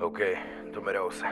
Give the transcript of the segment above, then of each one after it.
Ok, tu mereces.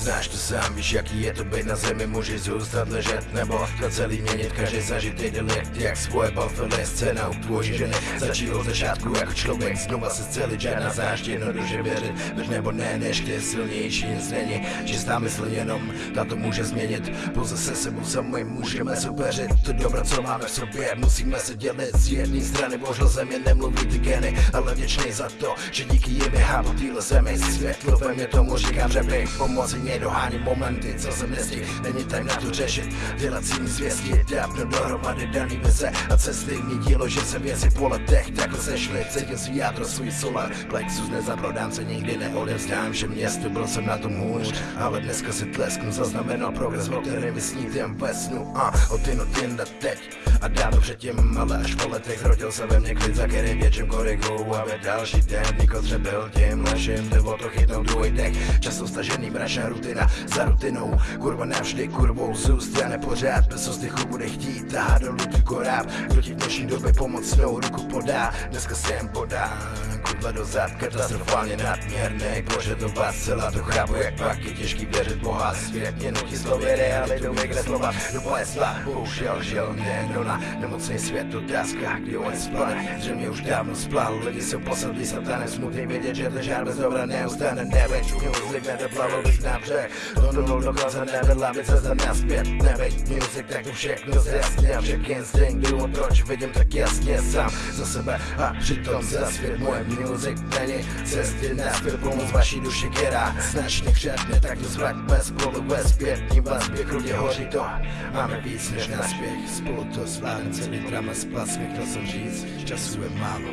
Znáš to sám, víš jaký je to být na zemi, můžeš zůstat ležet nebo to celý měnit, každý zažitý delikt, jak svoje bafily, scéna u tvojí ženy, začí od začátku jako člověk, znova se celý žádná znáš jednoduše věřit, veď nebo ne, než ty silnější nic není, čistá mysl jenom, ta to může změnit, pouze se sebou sami můžeme soupeřit, to dobro, co máme v sobě, musíme se dělit. Z jedné strany, bohužel země nemluví ty geny, ale vděčný za to, že díky jim je hápu týhle zemi, světlo ve mě tomu říkám, že bych pomoci mě dohání momenty, co se nestí, není time na to řešit, dělat si zvěstí, dávno dohromady daný vize a cesty mě dílo, že se věci po letech takhle sešly, cítil si jádro svůj solar, plexus nezaprodám se nikdy neodevzdám, že město byl jsem na tom hůř, ale dneska si tlesknu, zaznamenal progres, o kterém vysnítem ve snu, a od ty notinda teď, a dávno předtím, ale až po letech zrodil se ve mně klid, za který větším korigou, aby další den, Niko byl tím naším, jde o to chytnout druhý dech, často stažený mračná rutina za rutinou, kurva navždy kurvou zůstane pořád, bez ostychu bude chtít tahat dolů tu koráb, kdo ti v dnešní době pomocnou ruku podá, dneska jsem podám kudle do zad, katastrofálně nadměrný Požadovat celá to chápu, jak pak je těžký věřit Boha. Svět mě nutí slovy realitou vykreslovat do plesla Bohužel žil mě na nemocný svět otázka, kdy on splane Zřejmě už dávno splal, lidi jsou posadlí satanem Smutný vědět, že to žár bez dobra neustane. Neveď music, nedoplavil bych na břeh. Tonul dokonce nevedla by cesta naspět Neveď music, tak to všechno zjasně Však instinkt, důvod proč vidím tak jasně sám za sebe. A přitom za svět moje music není. Cesty naspět pomoc vaší duši, která značně křetne, tak to zvraťme spolu ve zpětní vazbě, krudě hoří to, máme víc než naspěch, spolu to celý drama spasmi, chtěl jsem říct, času je málo,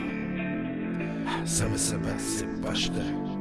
sami sebe si pašte.